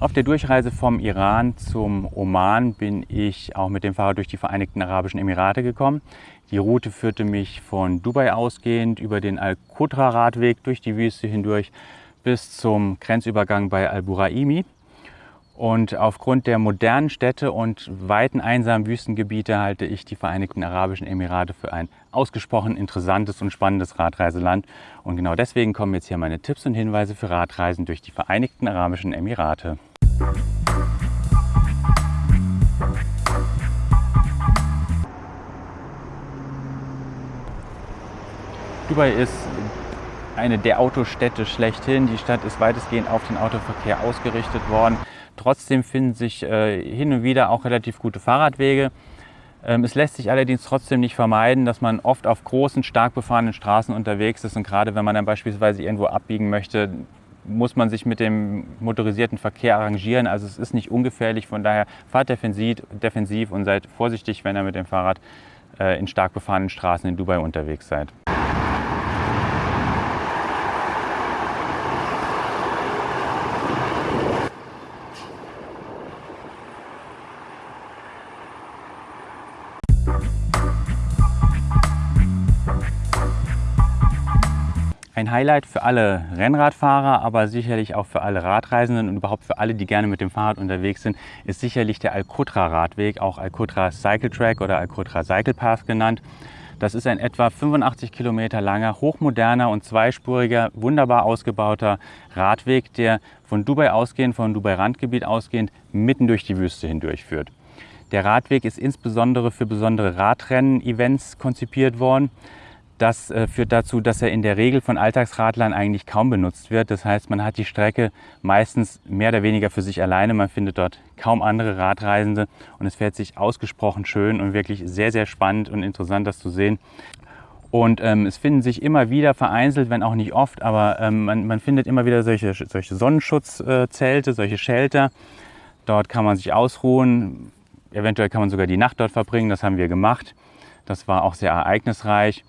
Auf der Durchreise vom Iran zum Oman bin ich auch mit dem Fahrrad durch die Vereinigten Arabischen Emirate gekommen. Die Route führte mich von Dubai ausgehend über den Al-Qutra-Radweg durch die Wüste hindurch bis zum Grenzübergang bei Al-Buraimi. Und aufgrund der modernen Städte und weiten einsamen Wüstengebiete halte ich die Vereinigten Arabischen Emirate für ein ausgesprochen interessantes und spannendes Radreiseland. Und genau deswegen kommen jetzt hier meine Tipps und Hinweise für Radreisen durch die Vereinigten Arabischen Emirate. Dubai ist eine der Autostädte schlechthin. Die Stadt ist weitestgehend auf den Autoverkehr ausgerichtet worden. Trotzdem finden sich äh, hin und wieder auch relativ gute Fahrradwege. Ähm, es lässt sich allerdings trotzdem nicht vermeiden, dass man oft auf großen, stark befahrenen Straßen unterwegs ist und gerade wenn man dann beispielsweise irgendwo abbiegen möchte, muss man sich mit dem motorisierten Verkehr arrangieren. Also es ist nicht ungefährlich, von daher fahrt defensiv, defensiv und seid vorsichtig, wenn ihr mit dem Fahrrad äh, in stark befahrenen Straßen in Dubai unterwegs seid. Ein Highlight für alle Rennradfahrer, aber sicherlich auch für alle Radreisenden und überhaupt für alle, die gerne mit dem Fahrrad unterwegs sind, ist sicherlich der Alcotra Radweg, auch Alcotra Cycle Track oder Alcotra Cycle Path genannt. Das ist ein etwa 85 Kilometer langer, hochmoderner und zweispuriger, wunderbar ausgebauter Radweg, der von Dubai ausgehend, von Dubai Randgebiet ausgehend, mitten durch die Wüste hindurch führt. Der Radweg ist insbesondere für besondere Radrennen-Events konzipiert worden. Das äh, führt dazu, dass er in der Regel von Alltagsradlern eigentlich kaum benutzt wird. Das heißt, man hat die Strecke meistens mehr oder weniger für sich alleine. Man findet dort kaum andere Radreisende und es fährt sich ausgesprochen schön und wirklich sehr, sehr spannend und interessant, das zu sehen. Und ähm, es finden sich immer wieder vereinzelt, wenn auch nicht oft, aber ähm, man, man, findet immer wieder solche, solche Sonnenschutzzelte, solche Shelter. Dort kann man sich ausruhen. Eventuell kann man sogar die Nacht dort verbringen. Das haben wir gemacht. Das war auch sehr ereignisreich.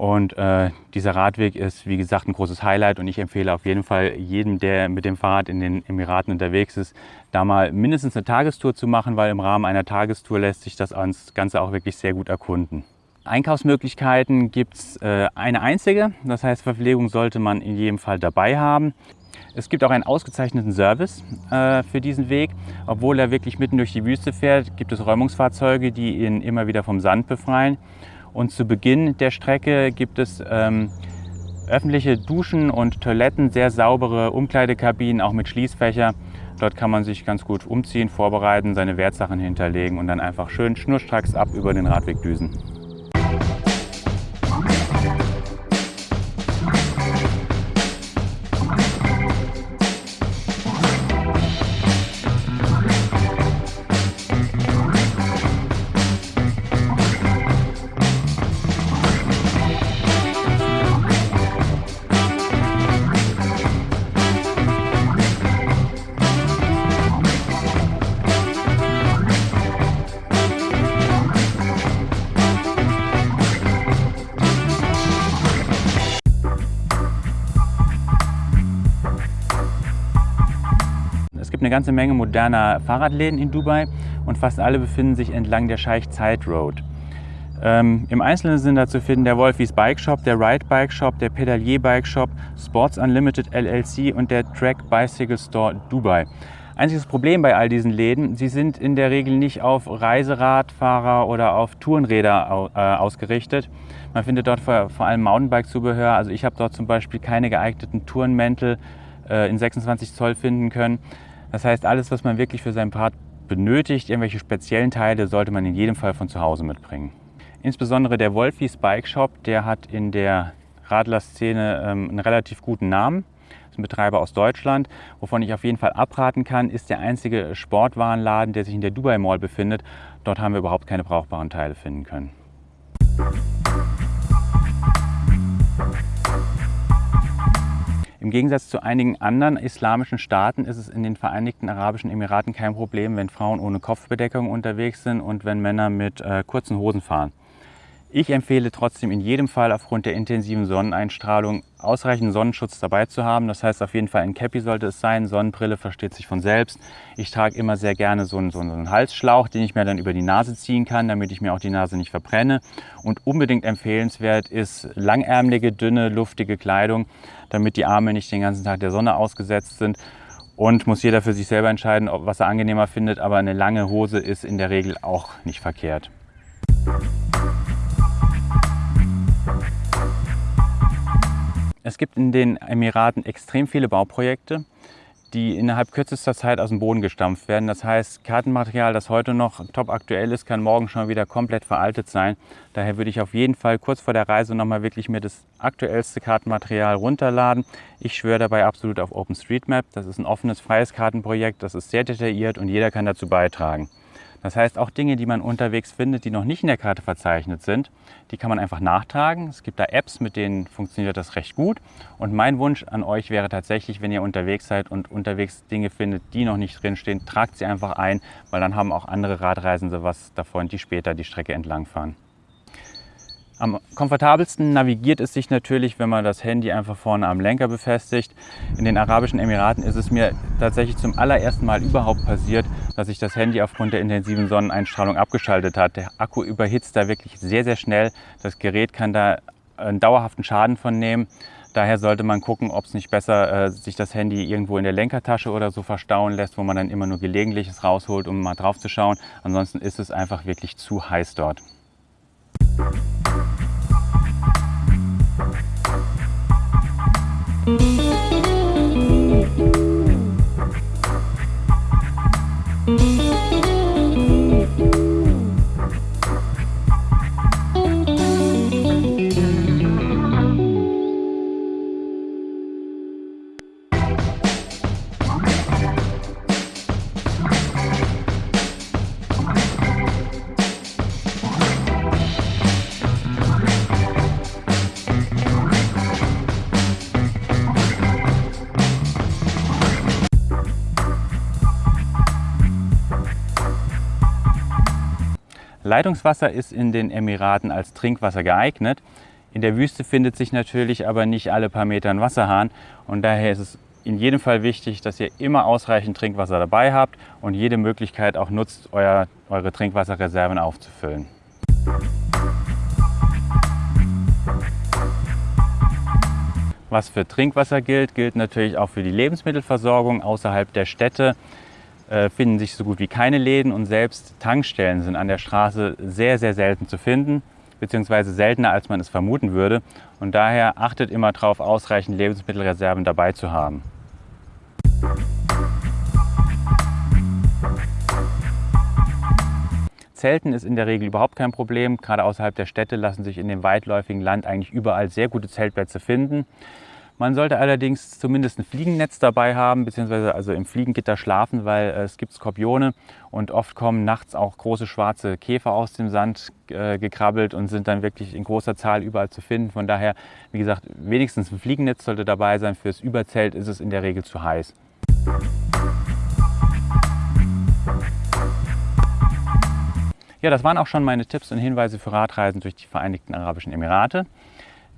Und äh, dieser Radweg ist, wie gesagt, ein großes Highlight und ich empfehle auf jeden Fall jedem, der mit dem Fahrrad in den Emiraten unterwegs ist, da mal mindestens eine Tagestour zu machen, weil im Rahmen einer Tagestour lässt sich das Ganze auch wirklich sehr gut erkunden. Einkaufsmöglichkeiten gibt es äh, eine einzige, das heißt Verpflegung sollte man in jedem Fall dabei haben. Es gibt auch einen ausgezeichneten Service äh, für diesen Weg. Obwohl er wirklich mitten durch die Wüste fährt, gibt es Räumungsfahrzeuge, die ihn immer wieder vom Sand befreien. Und zu Beginn der Strecke gibt es ähm, öffentliche Duschen und Toiletten, sehr saubere Umkleidekabinen, auch mit Schließfächer. Dort kann man sich ganz gut umziehen, vorbereiten, seine Wertsachen hinterlegen und dann einfach schön schnurstracks ab über den Radweg düsen. Ganze Menge moderner Fahrradläden in Dubai und fast alle befinden sich entlang der Scheich Zayed Road. Ähm, Im Einzelnen sind da zu finden der Wolfies Bike Shop, der Ride Bike Shop, der Pedalier Bike Shop, Sports Unlimited LLC und der Track Bicycle Store Dubai. Einziges Problem bei all diesen Läden, sie sind in der Regel nicht auf Reiseradfahrer oder auf Tourenräder äh, ausgerichtet. Man findet dort vor, vor allem Mountainbike-Zubehör. Also ich habe dort zum Beispiel keine geeigneten Tourenmäntel äh, in 26 Zoll finden können. Das heißt, alles, was man wirklich für sein Part benötigt, irgendwelche speziellen Teile, sollte man in jedem Fall von zu Hause mitbringen. Insbesondere der Wolfies Bike Shop, der hat in der Radlerszene ähm, einen relativ guten Namen. Das ist ein Betreiber aus Deutschland. Wovon ich auf jeden Fall abraten kann, ist der einzige Sportwarenladen, der sich in der Dubai Mall befindet. Dort haben wir überhaupt keine brauchbaren Teile finden können. Im Gegensatz zu einigen anderen islamischen Staaten ist es in den Vereinigten Arabischen Emiraten kein Problem, wenn Frauen ohne Kopfbedeckung unterwegs sind und wenn Männer mit äh, kurzen Hosen fahren. Ich empfehle trotzdem in jedem Fall aufgrund der intensiven Sonneneinstrahlung ausreichend Sonnenschutz dabei zu haben. Das heißt auf jeden Fall ein Cappy sollte es sein. Sonnenbrille versteht sich von selbst. Ich trage immer sehr gerne so einen, so einen Halsschlauch, den ich mir dann über die Nase ziehen kann, damit ich mir auch die Nase nicht verbrenne. Und unbedingt empfehlenswert ist langärmelige, dünne, luftige Kleidung, damit die Arme nicht den ganzen Tag der Sonne ausgesetzt sind. Und muss jeder für sich selber entscheiden, was er angenehmer findet. Aber eine lange Hose ist in der Regel auch nicht verkehrt. Es gibt in den Emiraten extrem viele Bauprojekte, die innerhalb kürzester Zeit aus dem Boden gestampft werden. Das heißt, Kartenmaterial, das heute noch top aktuell ist, kann morgen schon wieder komplett veraltet sein. Daher würde ich auf jeden Fall kurz vor der Reise nochmal wirklich mir das aktuellste Kartenmaterial runterladen. Ich schwöre dabei absolut auf OpenStreetMap. Das ist ein offenes, freies Kartenprojekt. Das ist sehr detailliert und jeder kann dazu beitragen. Das heißt, auch Dinge, die man unterwegs findet, die noch nicht in der Karte verzeichnet sind, die kann man einfach nachtragen. Es gibt da Apps, mit denen funktioniert das recht gut. Und mein Wunsch an euch wäre tatsächlich, wenn ihr unterwegs seid und unterwegs Dinge findet, die noch nicht drinstehen, tragt sie einfach ein, weil dann haben auch andere Radreisende was davon, die später die Strecke entlang fahren. Am komfortabelsten navigiert es sich natürlich, wenn man das Handy einfach vorne am Lenker befestigt. In den Arabischen Emiraten ist es mir tatsächlich zum allerersten Mal überhaupt passiert, dass sich das Handy aufgrund der intensiven Sonneneinstrahlung abgeschaltet hat. Der Akku überhitzt da wirklich sehr, sehr schnell. Das Gerät kann da einen dauerhaften Schaden von nehmen. Daher sollte man gucken, ob es nicht besser äh, sich das Handy irgendwo in der Lenkertasche oder so verstauen lässt, wo man dann immer nur gelegentliches rausholt, um mal drauf zu schauen. Ansonsten ist es einfach wirklich zu heiß dort. Leitungswasser ist in den Emiraten als Trinkwasser geeignet. In der Wüste findet sich natürlich aber nicht alle paar Meter ein Wasserhahn und daher ist es in jedem Fall wichtig, dass ihr immer ausreichend Trinkwasser dabei habt und jede Möglichkeit auch nutzt, euer, eure Trinkwasserreserven aufzufüllen. Was für Trinkwasser gilt, gilt natürlich auch für die Lebensmittelversorgung außerhalb der Städte. Äh, finden sich so gut wie keine Läden und selbst Tankstellen sind an der Straße sehr, sehr selten zu finden, beziehungsweise seltener, als man es vermuten würde. Und daher achtet immer darauf, ausreichend Lebensmittelreserven dabei zu haben. Zelten ist in der Regel überhaupt kein Problem. Gerade außerhalb der Städte lassen sich in dem weitläufigen Land eigentlich überall sehr gute Zeltplätze finden. Man sollte allerdings zumindest ein Fliegennetz dabei haben, beziehungsweise also im Fliegengitter schlafen, weil äh, es gibt Skorpione und oft kommen nachts auch große schwarze Käfer aus dem Sand äh, gekrabbelt und sind dann wirklich in großer Zahl überall zu finden. Von daher, wie gesagt, wenigstens ein Fliegennetz sollte dabei sein. Fürs Überzelt ist es in der Regel zu heiß. Ja, das waren auch schon meine Tipps und Hinweise für Radreisen durch die Vereinigten Arabischen Emirate.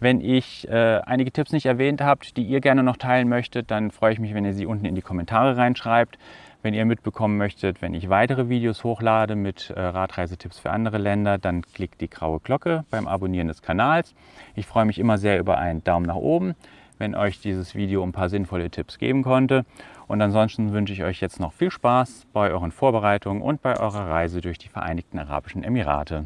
Wenn ich äh, einige Tipps nicht erwähnt habt, die ihr gerne noch teilen möchtet, dann freue ich mich, wenn ihr sie unten in die Kommentare reinschreibt. Wenn ihr mitbekommen möchtet, wenn ich weitere Videos hochlade mit äh, Radreisetipps für andere Länder, dann klickt die graue Glocke beim Abonnieren des Kanals. Ich freue mich immer sehr über einen Daumen nach oben, wenn euch dieses Video ein paar sinnvolle Tipps geben konnte. Und ansonsten wünsche ich euch jetzt noch viel Spaß bei euren Vorbereitungen und bei eurer Reise durch die Vereinigten Arabischen Emirate.